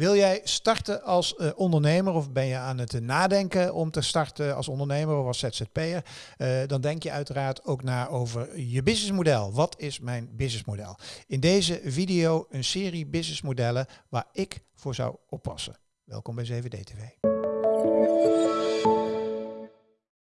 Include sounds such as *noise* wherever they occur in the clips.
Wil jij starten als uh, ondernemer of ben je aan het nadenken om te starten als ondernemer of als ZZP'er? Uh, dan denk je uiteraard ook na over je businessmodel. Wat is mijn businessmodel? In deze video een serie businessmodellen waar ik voor zou oppassen. Welkom bij 7D TV.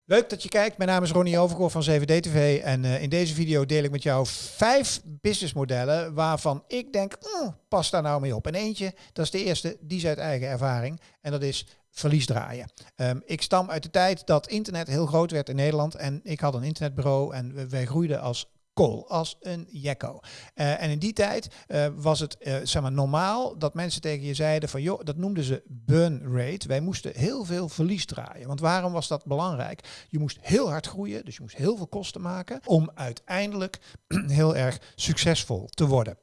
Leuk dat je kijkt. Mijn naam is Ronnie Overgoor van 7D-TV en uh, in deze video deel ik met jou vijf businessmodellen waarvan ik denk, oh, pas daar nou mee op. En eentje, dat is de eerste, die is uit eigen ervaring en dat is verlies draaien. Um, ik stam uit de tijd dat internet heel groot werd in Nederland en ik had een internetbureau en wij groeiden als als een jekko. Uh, en in die tijd uh, was het uh, zeg maar normaal dat mensen tegen je zeiden van joh, dat noemden ze burn rate. Wij moesten heel veel verlies draaien. Want waarom was dat belangrijk? Je moest heel hard groeien, dus je moest heel veel kosten maken om uiteindelijk *clears throat* heel erg succesvol te worden.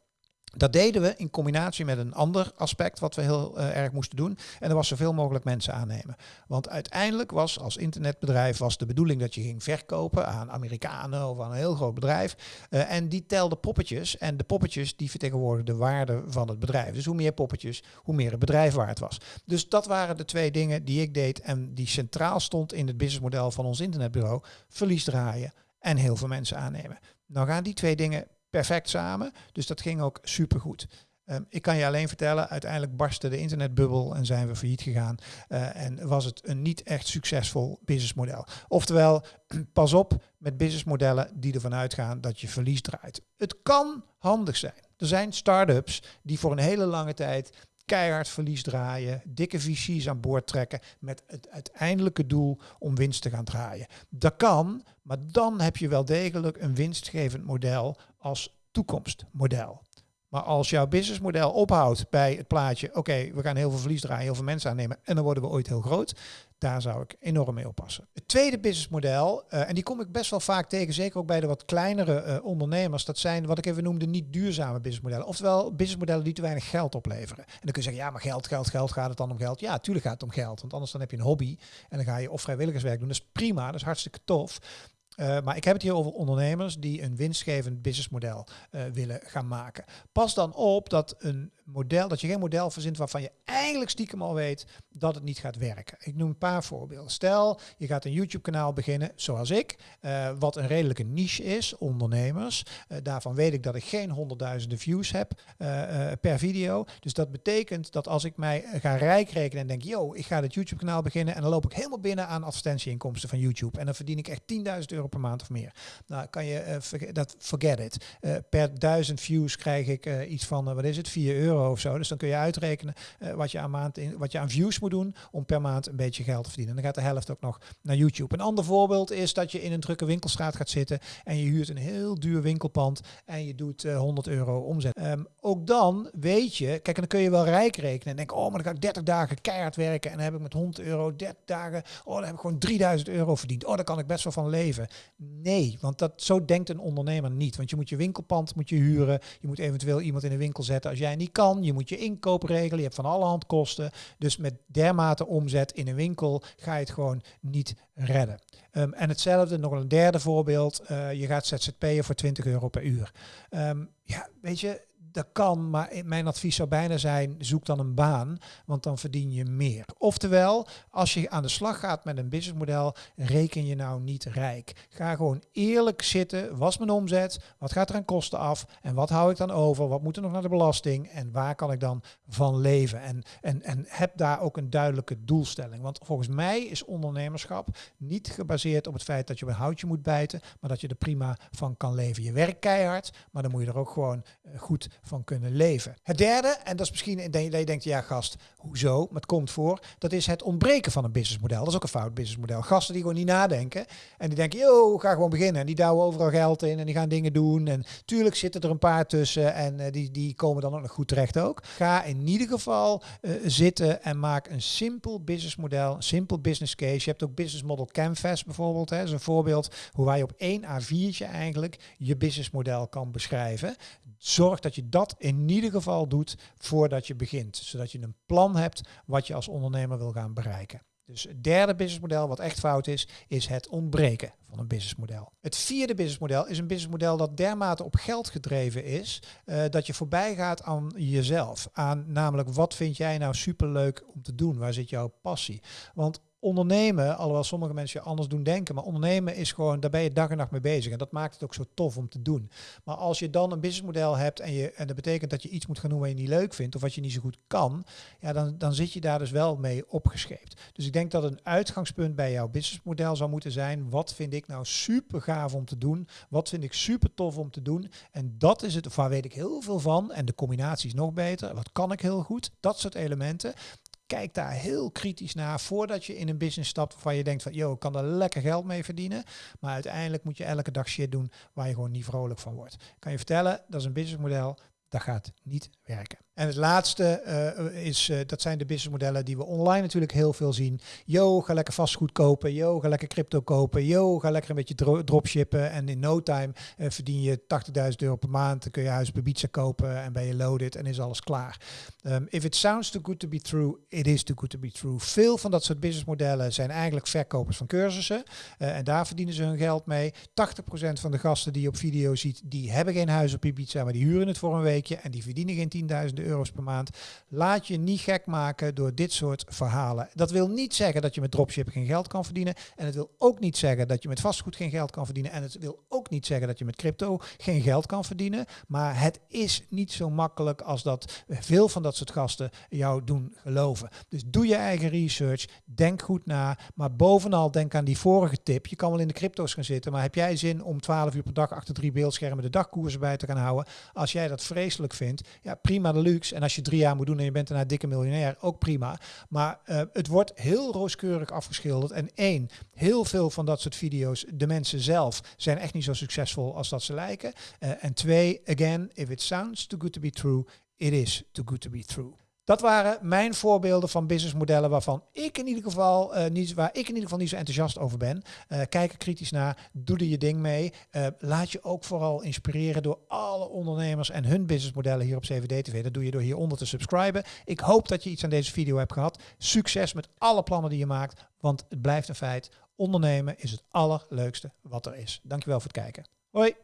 Dat deden we in combinatie met een ander aspect wat we heel uh, erg moesten doen. En dat was zoveel mogelijk mensen aannemen. Want uiteindelijk was als internetbedrijf was de bedoeling dat je ging verkopen aan Amerikanen of aan een heel groot bedrijf. Uh, en die telden poppetjes. En de poppetjes die vertegenwoordigden de waarde van het bedrijf. Dus hoe meer poppetjes, hoe meer het bedrijf waard was. Dus dat waren de twee dingen die ik deed en die centraal stond in het businessmodel van ons internetbureau. Verlies draaien en heel veel mensen aannemen. Nou gaan die twee dingen perfect samen. Dus dat ging ook supergoed. Um, ik kan je alleen vertellen, uiteindelijk barstte de internetbubbel en zijn we failliet gegaan. Uh, en was het een niet echt succesvol businessmodel. Oftewel, *clears throat* pas op met businessmodellen die ervan uitgaan dat je verlies draait. Het kan handig zijn. Er zijn start-ups die voor een hele lange tijd keihard verlies draaien, dikke visies aan boord trekken met het uiteindelijke doel om winst te gaan draaien. Dat kan, maar dan heb je wel degelijk een winstgevend model als toekomstmodel. Maar als jouw businessmodel ophoudt bij het plaatje, oké, we gaan heel veel verlies draaien, heel veel mensen aannemen en dan worden we ooit heel groot, daar zou ik enorm mee oppassen. Het tweede businessmodel, uh, en die kom ik best wel vaak tegen, zeker ook bij de wat kleinere uh, ondernemers, dat zijn wat ik even noemde niet duurzame businessmodellen. Oftewel businessmodellen die te weinig geld opleveren. En dan kun je zeggen, ja, maar geld, geld, geld, gaat het dan om geld? Ja, natuurlijk gaat het om geld, want anders dan heb je een hobby en dan ga je of vrijwilligerswerk doen. Dat is prima, dat is hartstikke tof. Uh, maar ik heb het hier over ondernemers die een winstgevend businessmodel uh, willen gaan maken. Pas dan op dat een model, dat je geen model verzint waarvan je eigenlijk stiekem al weet dat het niet gaat werken. Ik noem een paar voorbeelden. Stel, je gaat een YouTube-kanaal beginnen, zoals ik, uh, wat een redelijke niche is, ondernemers. Daarvan weet ik dat ik geen honderdduizenden views heb per video. Dus dat betekent dat als ik mij ga rijk rekenen en denk, yo, ik ga dit YouTube-kanaal beginnen en dan loop ik helemaal binnen aan advertentieinkomsten van YouTube. En dan verdien ik echt 10.000 euro per maand of meer. Nou, kan je, dat forget it. per duizend views krijg ik iets van, wat is het, 4 euro of zo. Dus dan kun je uitrekenen uh, wat, je aan maand in, wat je aan views moet doen om per maand een beetje geld te verdienen. En dan gaat de helft ook nog naar YouTube. Een ander voorbeeld is dat je in een drukke winkelstraat gaat zitten en je huurt een heel duur winkelpand en je doet uh, 100 euro omzet. Um, ook dan weet je, kijk, en dan kun je wel rijk rekenen en denk, oh, maar dan ga ik 30 dagen keihard werken en dan heb ik met 100 euro 30 dagen, oh, dan heb ik gewoon 3000 euro verdiend. Oh, daar kan ik best wel van leven. Nee, want dat, zo denkt een ondernemer niet. Want je moet je winkelpand moet je huren, je moet eventueel iemand in de winkel zetten als jij niet kan je moet je inkoop regelen, je hebt van alle hand kosten. Dus met dermate omzet in een winkel ga je het gewoon niet redden. Um, en hetzelfde, nog een derde voorbeeld, uh, je gaat ZZP'en voor 20 euro per uur. Um, ja, weet je, dat kan, maar mijn advies zou bijna zijn, zoek dan een baan, want dan verdien je meer. Oftewel, als je aan de slag gaat met een businessmodel, reken je nou niet rijk. Ga gewoon eerlijk zitten, was mijn omzet, wat gaat er aan kosten af en wat hou ik dan over, wat moet er nog naar de belasting en waar kan ik dan van leven. En, en, en heb daar ook een duidelijke doelstelling. Want volgens mij is ondernemerschap niet gebaseerd op het feit dat je een houtje moet bijten, maar dat je er prima van kan leven. Je werkt keihard, maar dan moet je er ook gewoon eh, goed van kunnen leven. Het derde, en dat is misschien dat je denkt, ja gast, hoezo? Maar het komt voor, dat is het ontbreken van een businessmodel. Dat is ook een fout businessmodel. Gasten die gewoon niet nadenken en die denken, yo, ga gewoon beginnen. En die douwen overal geld in en die gaan dingen doen. En tuurlijk zitten er een paar tussen en uh, die, die komen dan ook nog goed terecht ook. Ga in ieder geval uh, zitten en maak een simpel businessmodel, een simpel business case. Je hebt ook business model canvas bijvoorbeeld. Hè. Is een voorbeeld hoe wij op één A4'tje eigenlijk je businessmodel kan beschrijven. Zorg dat je dat in ieder geval doet voordat je begint. Zodat je een plan hebt wat je als ondernemer wil gaan bereiken. Dus het derde businessmodel wat echt fout is, is het ontbreken van een businessmodel. Het vierde businessmodel is een businessmodel dat dermate op geld gedreven is, uh, dat je voorbij gaat aan jezelf. Aan namelijk, wat vind jij nou superleuk om te doen? Waar zit jouw passie? Want ondernemen, alhoewel sommige mensen je anders doen denken, maar ondernemen is gewoon, daar ben je dag en nacht mee bezig. En dat maakt het ook zo tof om te doen. Maar als je dan een businessmodel hebt en, je, en dat betekent dat je iets moet gaan doen wat je niet leuk vindt of wat je niet zo goed kan, ja, dan, dan zit je daar dus wel mee opgescheept. Dus ik denk dat een uitgangspunt bij jouw businessmodel zou moeten zijn, wat vind ik nou super gaaf om te doen? Wat vind ik super tof om te doen? En dat is het, waar weet ik heel veel van. En de combinatie is nog beter. Wat kan ik heel goed? Dat soort elementen kijk daar heel kritisch naar voordat je in een business stapt waarvan je denkt van, joh, ik kan er lekker geld mee verdienen. Maar uiteindelijk moet je elke dag shit doen waar je gewoon niet vrolijk van wordt. kan je vertellen, dat is een businessmodel, dat gaat niet werken. En het laatste uh, is, uh, dat zijn de businessmodellen die we online natuurlijk heel veel zien. Yo, ga lekker vastgoed kopen. Yo, ga lekker crypto kopen. Yo, ga lekker een beetje dro dropshippen. En in no time uh, verdien je 80.000 euro per maand. Dan kun je huis bij pizza kopen en ben je loaded en is alles klaar. Um, if it sounds too good to be true, it is too good to be true. Veel van dat soort businessmodellen zijn eigenlijk verkopers van cursussen. en daar verdienen ze hun geld mee. 80% van de gasten die je op video ziet, die hebben geen huis op Ibiza, maar die huren het voor een weekje. En die verdienen geen 10.000 euro per maand. Laat je niet gek maken door dit soort verhalen. Dat wil niet zeggen dat je met dropship geen geld kan verdienen. En het wil ook niet zeggen dat je met vastgoed geen geld kan verdienen. En het wil ook niet zeggen dat je met crypto geen geld kan verdienen. Maar het is niet zo makkelijk als dat veel van dat soort gasten jou doen geloven. Dus doe je eigen research. Denk goed na. Maar bovenal denk aan die vorige tip. Je kan wel in de crypto's gaan zitten. Maar heb jij zin om 12 uur per dag achter drie beeldschermen de dagkoersen bij te gaan houden? Als jij dat vreselijk vindt, ja prima de En als je drie jaar moet doen en je bent daarna dikke miljonair, ook prima. Maar uh, het wordt heel rooskeurig afgeschilderd. En één, heel veel van dat soort video's, de mensen zelf, zijn echt niet zo succesvol als dat ze lijken. Uh, en twee, again, if it sounds too good to be true, it is too good to be true. Dat waren mijn voorbeelden van businessmodellen waarvan ik in ieder geval uh, niet, waar ik in ieder geval niet zo enthousiast over ben. Uh, kijk er kritisch naar, doe er je ding mee. Uh, laat je ook vooral inspireren door alle ondernemers en hun businessmodellen hier op CVD TV. Dat doe je door hieronder te subscriben. Ik hoop dat je iets aan deze video hebt gehad. Succes met alle plannen die je maakt, want het blijft een feit. Ondernemen is het allerleukste wat er is. Dankjewel voor het kijken. Oi!